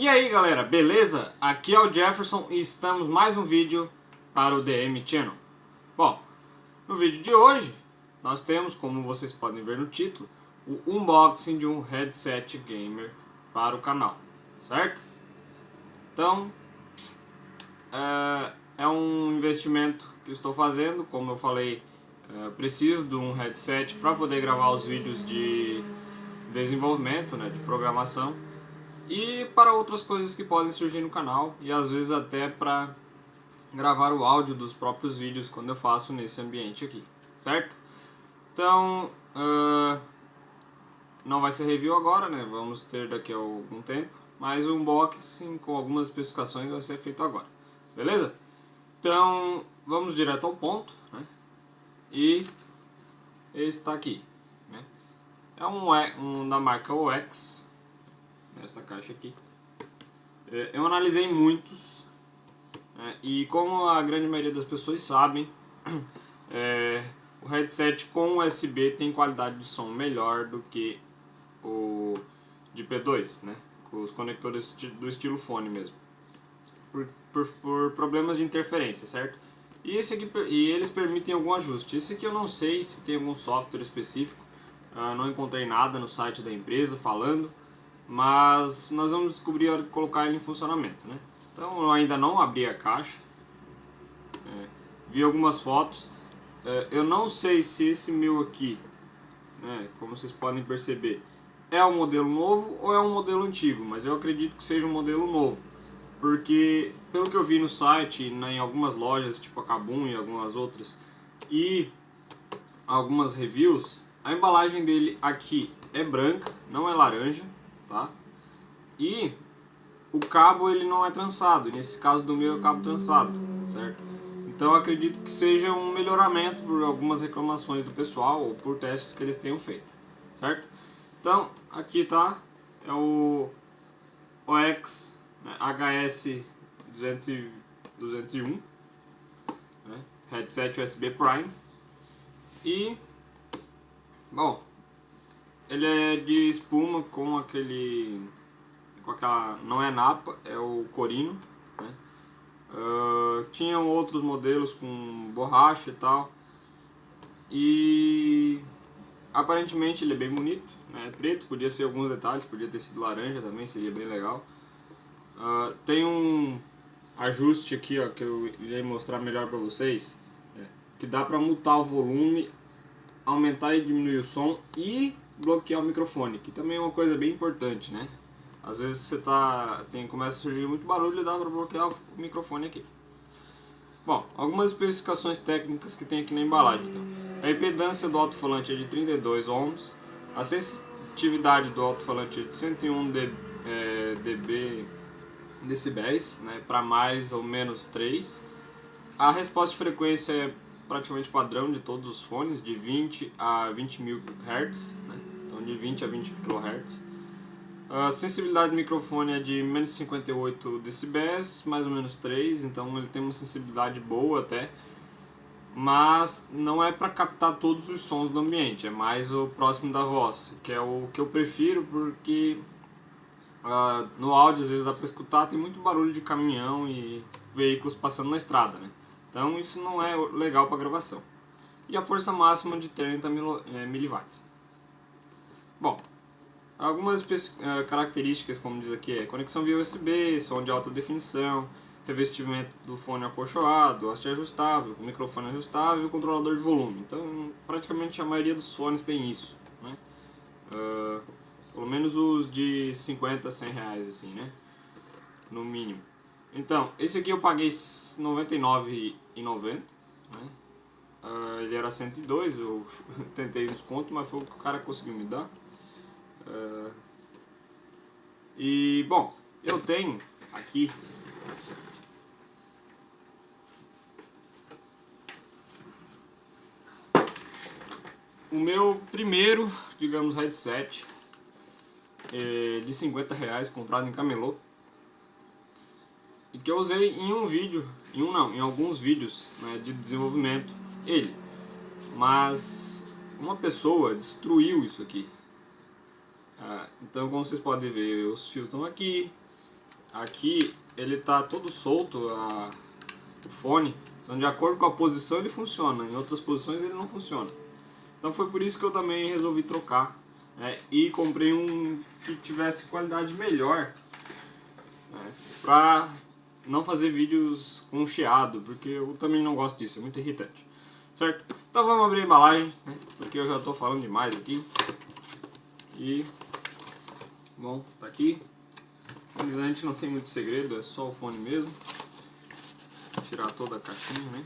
E aí galera, beleza? Aqui é o Jefferson e estamos mais um vídeo para o DM Channel. Bom, no vídeo de hoje nós temos, como vocês podem ver no título, o unboxing de um headset gamer para o canal, certo? Então, é, é um investimento que estou fazendo, como eu falei, é, preciso de um headset para poder gravar os vídeos de desenvolvimento, né, de programação e para outras coisas que podem surgir no canal e às vezes até para gravar o áudio dos próprios vídeos quando eu faço nesse ambiente aqui, certo? Então, uh, não vai ser review agora, né? Vamos ter daqui a algum tempo, mas o unboxing com algumas especificações vai ser feito agora, beleza? Então, vamos direto ao ponto, né? E está aqui, né? É um, um da marca OX, nesta caixa aqui. É, eu analisei muitos né, e como a grande maioria das pessoas sabem, é, o headset com USB tem qualidade de som melhor do que o de P2, né, os conectores do estilo fone mesmo, por, por, por problemas de interferência, certo? E, esse aqui, e eles permitem algum ajuste. Esse aqui eu não sei se tem algum software específico, uh, não encontrei nada no site da empresa falando, mas nós vamos descobrir colocar ele em funcionamento, né? Então eu ainda não abri a caixa, é, vi algumas fotos, é, eu não sei se esse meu aqui, né, como vocês podem perceber, é um modelo novo ou é um modelo antigo, mas eu acredito que seja um modelo novo, porque pelo que eu vi no site, em algumas lojas, tipo a Kabum e algumas outras, e algumas reviews, a embalagem dele aqui é branca, não é laranja, tá? E o cabo ele não é trançado, nesse caso do meu é cabo trançado, certo? Então acredito que seja um melhoramento por algumas reclamações do pessoal ou por testes que eles tenham feito, certo? Então aqui tá, é o OX né, HS 200, 201, né, headset USB Prime e, bom, ele é de espuma com aquele... Com aquela... Não é napa, é o corino. Né? Uh, tinham outros modelos com borracha e tal. E... Aparentemente ele é bem bonito, né? É preto, podia ser alguns detalhes, podia ter sido laranja também, seria bem legal. Uh, tem um ajuste aqui ó, que eu irei mostrar melhor para vocês, é, que dá para mutar o volume, aumentar e diminuir o som e bloquear o microfone, que também é uma coisa bem importante, né? Às vezes você tá, tem, começa a surgir muito barulho e dá para bloquear o microfone aqui. Bom, algumas especificações técnicas que tem aqui na embalagem. Então. A impedância do alto-falante é de 32 ohms, a sensitividade do alto-falante é de 101 dB, é, dB decibéis, né, para mais ou menos 3. A resposta de frequência é praticamente padrão de todos os fones, de 20 a 20 mil Hz, né? De 20 a 20 kHz. A sensibilidade do microfone é de menos 58 decibéis, mais ou menos 3, então ele tem uma sensibilidade boa até, mas não é para captar todos os sons do ambiente, é mais o próximo da voz, que é o que eu prefiro porque uh, no áudio às vezes dá para escutar, tem muito barulho de caminhão e veículos passando na estrada, né? Então isso não é legal para gravação. E a força máxima de 30 é, mW. Bom, algumas eh, características, como diz aqui, é conexão via USB, som de alta definição, revestimento do fone acolchoado, haste ajustável, microfone ajustável e controlador de volume. Então, praticamente a maioria dos fones tem isso, né? Uh, pelo menos os de 50, 100 reais, assim, né? No mínimo. Então, esse aqui eu paguei R$ 99,90, né? Uh, ele era 102, eu tentei desconto, mas foi o que o cara conseguiu me dar. Uh, e, bom, eu tenho aqui o meu primeiro, digamos, headset é, de 50 reais comprado em camelô e que eu usei em um vídeo, em um não, em alguns vídeos né, de desenvolvimento, ele. Mas uma pessoa destruiu isso aqui. Ah, então como vocês podem ver, os fios estão aqui, aqui ele tá todo solto, a, o fone, então de acordo com a posição ele funciona, em outras posições ele não funciona. Então foi por isso que eu também resolvi trocar né, e comprei um que tivesse qualidade melhor né, pra não fazer vídeos com chiado, porque eu também não gosto disso, é muito irritante. Certo? Então vamos abrir a embalagem, né, porque eu já estou falando demais aqui. E, bom, tá aqui. A gente não tem muito segredo, é só o fone mesmo. Vou tirar toda a caixinha, né?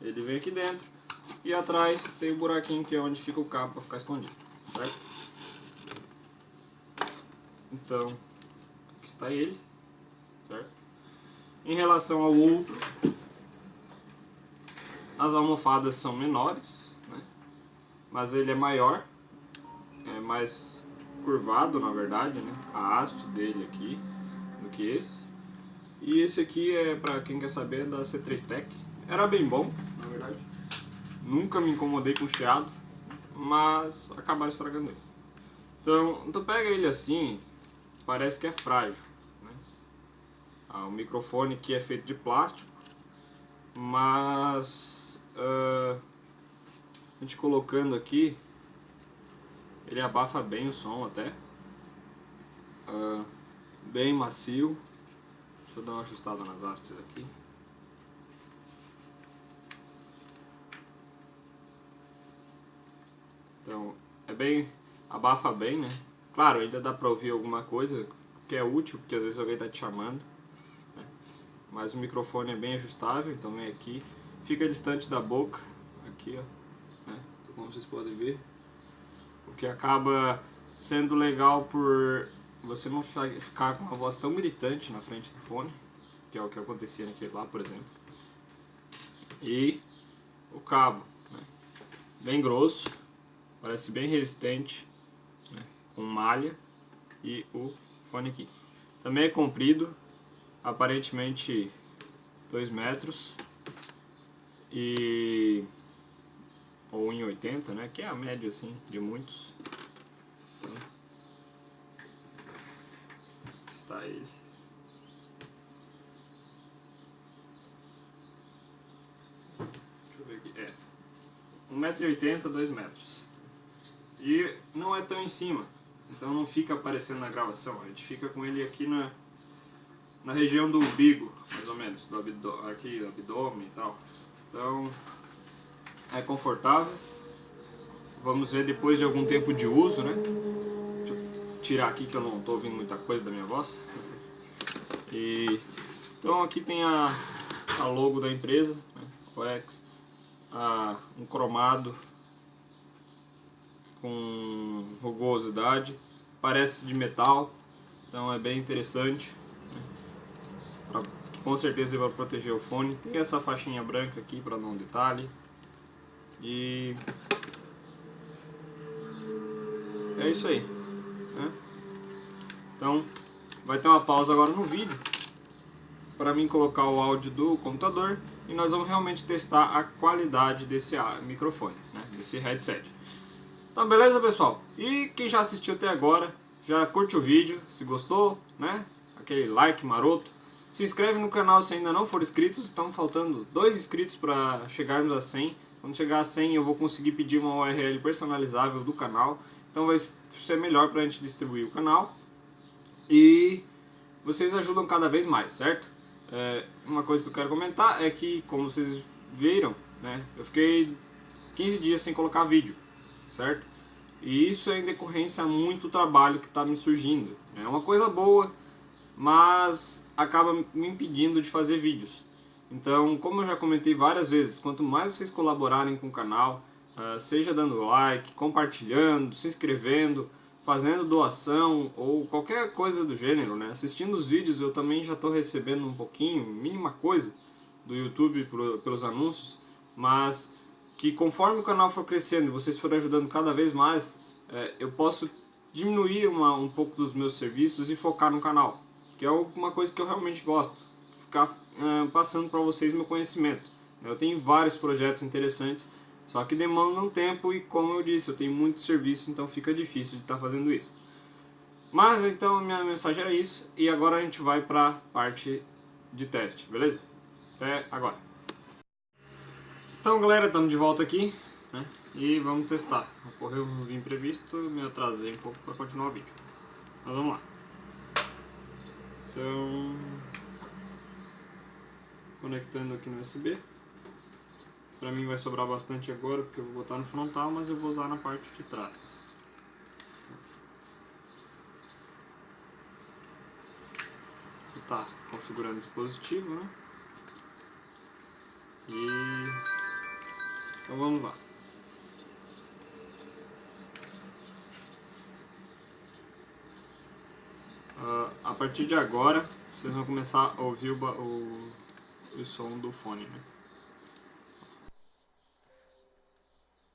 Ele vem aqui dentro. E atrás tem o buraquinho que é onde fica o cabo para ficar escondido. Certo? Então, aqui está ele. Certo? Em relação ao outro, as almofadas são menores? Mas ele é maior, é mais curvado na verdade, né? a haste dele aqui do que esse. E esse aqui é, para quem quer saber, da C3 Tech. Era bem bom, na verdade. Nunca me incomodei com chiado, mas acabaram estragando ele. Então, tu pega ele assim, parece que é frágil. Né? Ah, o microfone aqui é feito de plástico, mas uh, gente colocando aqui, ele abafa bem o som até. Uh, bem macio. Deixa eu dar uma ajustada nas hastes aqui. Então, é bem, abafa bem, né? Claro, ainda dá pra ouvir alguma coisa que é útil, porque às vezes alguém tá te chamando. Né? Mas o microfone é bem ajustável, então vem aqui. Fica distante da boca, aqui ó? Como vocês podem ver. O que acaba sendo legal por você não ficar com uma voz tão gritante na frente do fone, que é o que acontecia naquele lá, por exemplo. E o cabo, né? bem grosso, parece bem resistente, né? com malha e o fone aqui. Também é comprido, aparentemente 2 metros e ou em 80, né? Que é a média assim de muitos. está ele. Deixa eu ver aqui. É. 1,80m, 2 metros. E não é tão em cima. Então não fica aparecendo na gravação. A gente fica com ele aqui na, na região do umbigo, mais ou menos. Do abdo aqui, abdômen e tal. Então é confortável. Vamos ver depois de algum tempo de uso, né? tirar aqui que eu não estou ouvindo muita coisa da minha voz. E, então aqui tem a, a logo da empresa, né, OX, a, um cromado com rugosidade, parece de metal, então é bem interessante. Né, com certeza vai proteger o fone. Tem essa faixinha branca aqui para um detalhe. E é isso aí. Né? Então, vai ter uma pausa agora no vídeo para mim colocar o áudio do computador e nós vamos realmente testar a qualidade desse microfone, né? desse headset. Então, beleza, pessoal? E quem já assistiu até agora, já curte o vídeo, se gostou, né? Aquele like maroto. Se inscreve no canal se ainda não for inscrito, estão faltando dois inscritos para chegarmos a 100. Quando chegar a 100 eu vou conseguir pedir uma URL personalizável do canal então vai ser melhor para a gente distribuir o canal. E vocês ajudam cada vez mais, certo? É, uma coisa que eu quero comentar é que, como vocês viram, né, eu fiquei 15 dias sem colocar vídeo, certo? E isso é em decorrência a muito trabalho que está me surgindo. É uma coisa boa, mas acaba me impedindo de fazer vídeos. Então, como eu já comentei várias vezes, quanto mais vocês colaborarem com o canal, ah, seja dando like, compartilhando, se inscrevendo, fazendo doação ou qualquer coisa do gênero, né? Assistindo os vídeos eu também já estou recebendo um pouquinho, mínima coisa, do YouTube pelos anúncios, mas que conforme o canal for crescendo e vocês forem ajudando cada vez mais, é, eu posso diminuir uma, um pouco dos meus serviços e focar no canal, que é uma coisa que eu realmente gosto, ficar uh, passando para vocês meu conhecimento. Eu tenho vários projetos interessantes Só que demanda um tempo e como eu disse, eu tenho muito serviço, então fica difícil de estar tá fazendo isso. Mas então a minha mensagem era isso e agora a gente vai para a parte de teste, beleza? Até agora. Então galera, estamos de volta aqui né? e vamos testar. Ocorreu uns imprevistos, me atrasei um pouco para continuar o vídeo. Mas vamos lá. Então, conectando aqui no USB. Pra mim vai sobrar bastante agora, porque eu vou botar no frontal, mas eu vou usar na parte de trás. Tá configurando o dispositivo, né? E... Então vamos lá. Uh, a partir de agora, vocês vão começar a ouvir o, o, o som do fone, né?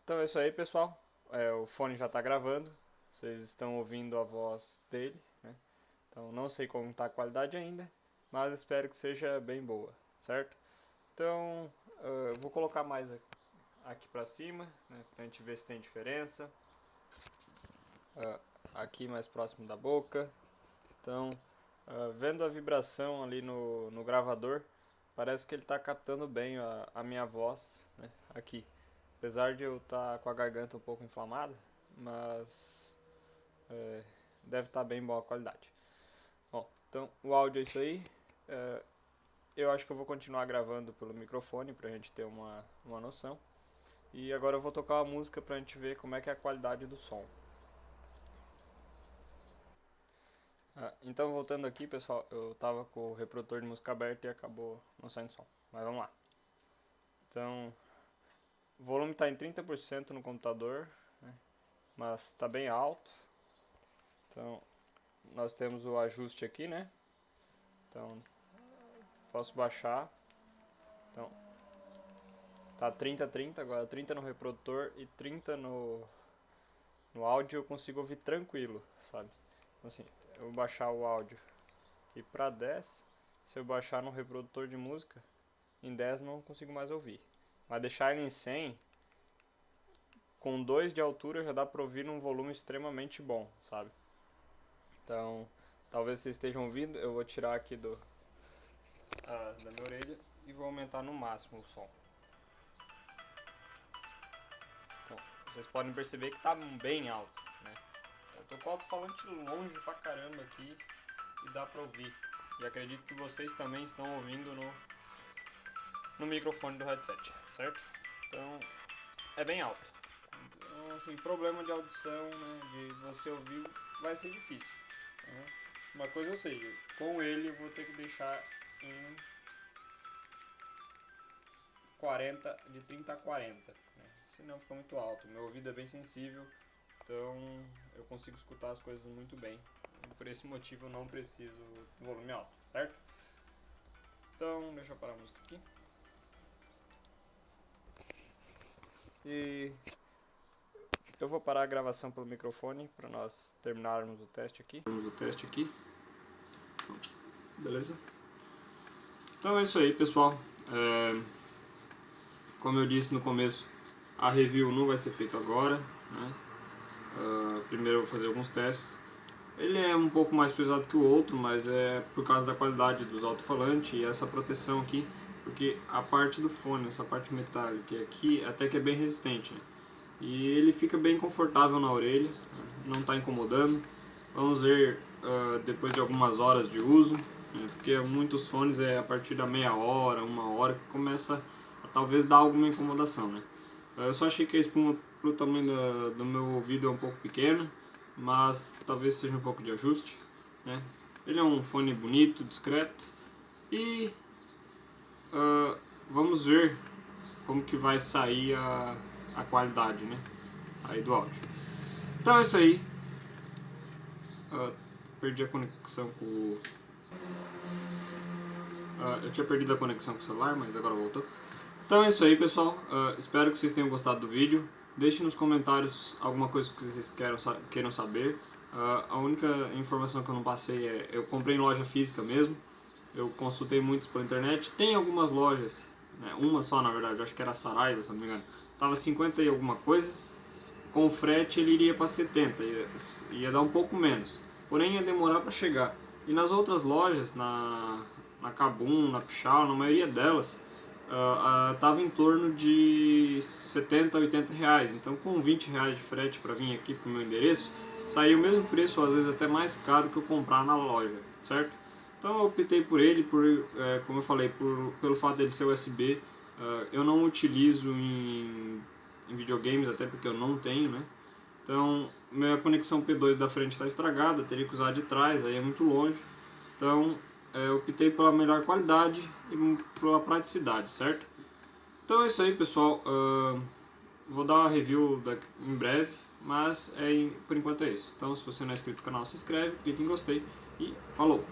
Então é isso aí, pessoal. É, o fone já está gravando. Vocês estão ouvindo a voz dele, né? Então não sei como está a qualidade ainda, mas espero que seja bem boa, certo? Então uh, eu vou colocar mais aqui para cima, né, para a gente ver se tem diferença. Uh, aqui mais próximo da boca. Então, uh, vendo a vibração ali no, no gravador, parece que ele está captando bem a, a minha voz né, aqui. Apesar de eu estar tá com a garganta um pouco inflamada, mas é, deve estar tá bem boa a qualidade. Bom, então o áudio é isso aí. É, eu acho que eu vou continuar gravando pelo microfone para a gente ter uma, uma noção. E agora eu vou tocar uma música para a gente ver como é que é a qualidade do som. Ah, então voltando aqui pessoal, eu tava com o reprodutor de música aberto e acabou não saindo som. Mas vamos lá. Então o volume está em 30% no computador, né? mas está bem alto. Então, nós temos o ajuste aqui, né? Então, posso baixar. Então, tá 30 30, agora 30 no reprodutor e 30 no no áudio eu consigo ouvir tranquilo, sabe? Então, assim, eu vou baixar o áudio e para 10, se eu baixar no reprodutor de música, em 10 não consigo mais ouvir. Mas deixar ele em 100, com 2 de altura já dá para ouvir num volume extremamente bom, sabe? Então, talvez vocês estejam ouvindo, eu vou tirar aqui do uh, da minha orelha e vou aumentar no máximo o som. Então, vocês podem perceber que está bem alto? Eu tô com alto-falante longe pra caramba aqui e dá pra ouvir. E acredito que vocês também estão ouvindo no, no microfone do headset certo? Então, é bem alto. Então, assim, problema de audição, né, de você ouvir, vai ser difícil. Né? Uma coisa eu sei, com ele eu vou ter que deixar em 40, de 30 a 40, né? senão fica muito alto. Meu ouvido é bem sensível, então eu consigo escutar as coisas muito bem. Por esse motivo eu não preciso do volume alto, certo? Então, deixa eu parar a música aqui. E eu vou parar a gravação pelo microfone para nós terminarmos o teste aqui. Terminamos o teste aqui. Beleza? Então é isso aí, pessoal. É, como eu disse no começo, a review não vai ser feita agora. Né? Uh, primeiro eu vou fazer alguns testes. Ele é um pouco mais pesado que o outro, mas é por causa da qualidade dos alto-falantes e essa proteção aqui porque a parte do fone, essa parte metálica aqui, até que é bem resistente. Né? E ele fica bem confortável na orelha, não está incomodando. Vamos ver uh, depois de algumas horas de uso, né? porque muitos fones é a partir da meia hora, uma hora que começa a talvez dar alguma incomodação. Né? Eu só achei que a espuma pro tamanho da, do meu ouvido é um pouco pequena, mas talvez seja um pouco de ajuste. Né? Ele é um fone bonito, discreto e uh, vamos ver como que vai sair a, a qualidade né, aí do áudio. Então é isso aí. Uh, perdi a conexão com o... Uh, eu tinha perdido a conexão com o celular, mas agora voltou. Então é isso aí, pessoal. Uh, espero que vocês tenham gostado do vídeo. Deixe nos comentários alguma coisa que vocês queiram, queiram saber. Uh, a única informação que eu não passei é... Eu comprei em loja física mesmo eu consultei muitos pela internet. Tem algumas lojas, né, uma só na verdade, acho que era Saraiva, se não me engano, tava 50 e alguma coisa, com frete ele iria para 70, ia, ia dar um pouco menos, porém ia demorar para chegar. E nas outras lojas, na, na Kabum, na Pichal, na maioria delas, uh, uh, tava em torno de 70, 80 reais. Então com 20 reais de frete para vir aqui pro meu endereço, sairia o mesmo preço, às vezes até mais caro que eu comprar na loja, certo? Então eu optei por ele, por, é, como eu falei, por, pelo fato dele ser USB. Uh, eu não utilizo em, em videogames, até porque eu não tenho, né? Então, minha conexão P2 da frente está estragada, teria que usar de trás, aí é muito longe. Então, eu optei pela melhor qualidade e pela praticidade, certo? Então é isso aí, pessoal. Uh, vou dar uma review daqui, em breve, mas é, por enquanto é isso. Então, se você não é inscrito no canal, se inscreve, clique em gostei e falou!